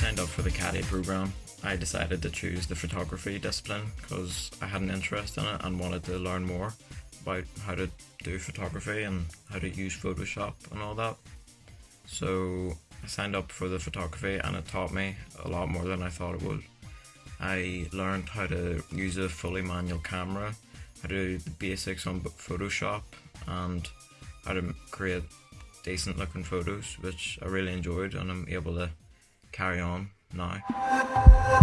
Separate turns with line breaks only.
signed up for the Caddy program, I decided to choose the photography discipline because I had an interest in it and wanted to learn more about how to do photography and how to use Photoshop and all that. So I signed up for the photography and it taught me a lot more than I thought it would. I learned how to use a fully manual camera, how to do the basics on Photoshop and how to create decent looking photos which I really enjoyed and I'm able to carry on now.